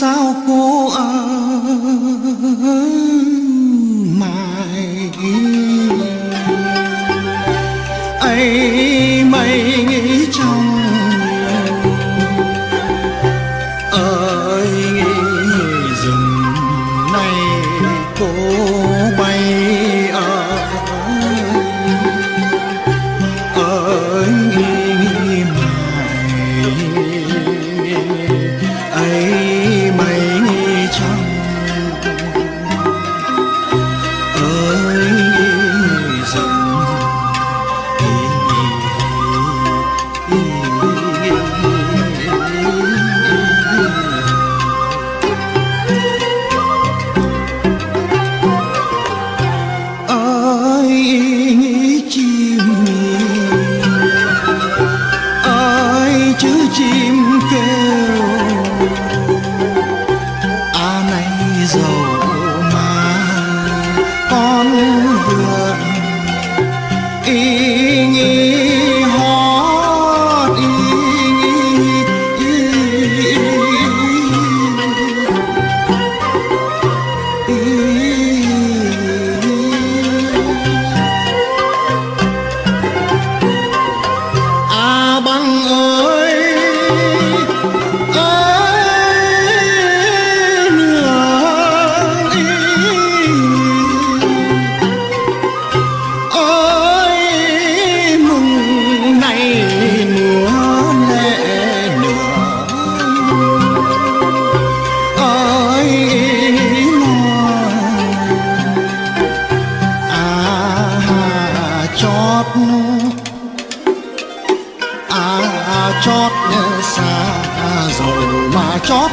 sao cô ơn mãi ấy chót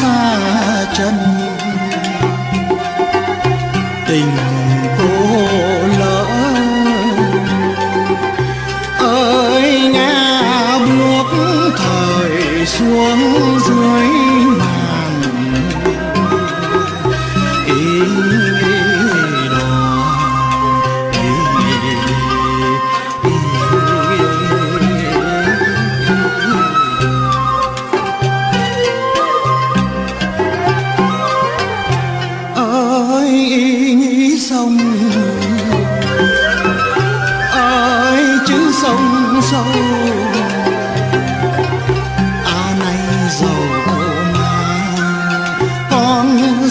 xa chân. Tình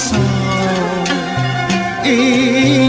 canção. E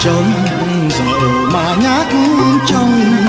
chồng dầu mà nhát trong